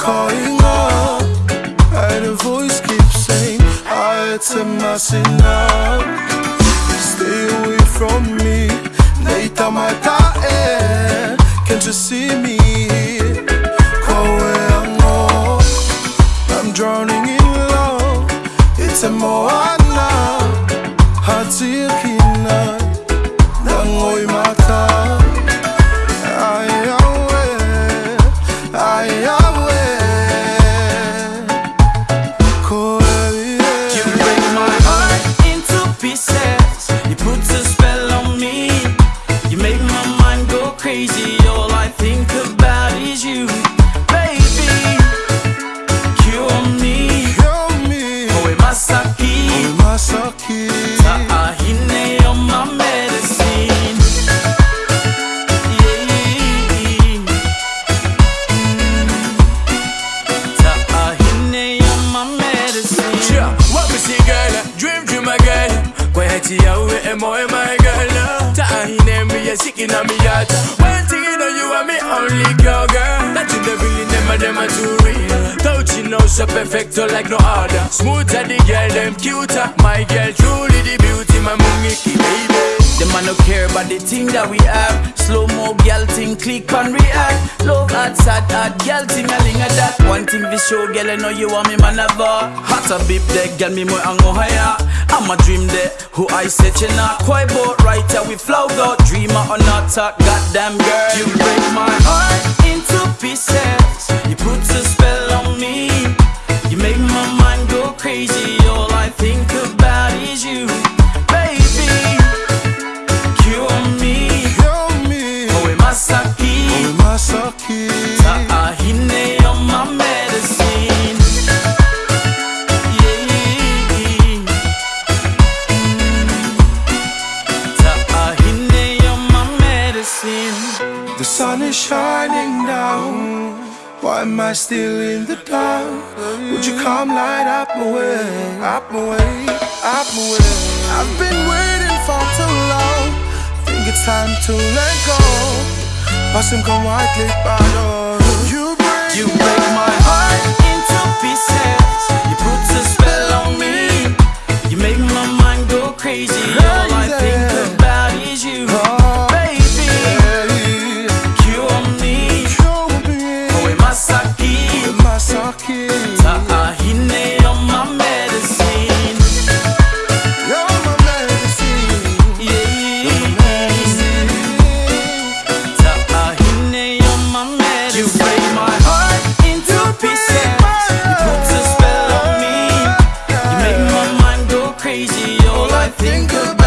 calling up And a voice keeps saying I am messing up Stay away from me. Deita mata, tae Can't you see me? Here? I'm drowning in love. It's a moana Hatikina Dangoy mata Quiet ya we emo e my girl Tahine me a sick in a me heart One thing you know you are me only girl girl. That you the really them them are too real. Touching now so perfecto like no other. Smoother the girl them cuter. My girl truly the beauty my man no care about the thing that we have. Slow mo gal thing, click and react. Love hot, sad, hot gal thing, a ling a that. One thing we show, girl, I know you want me man ever. Hot a bip there, girl, me more ango higher. I'm a dream there, who I said you not quite boat right here. We flow go, dreamer or not talk, goddamn girl. You break my heart into pieces. Is shining down. Why am I still in the dark? Would you come light up my way, up my way, up my way? I've been waiting for too long. Think it's time to let go. Passing come white click bottle. You break, You break my heart into pieces. You put a spell on me. You make my mind go crazy. I think about.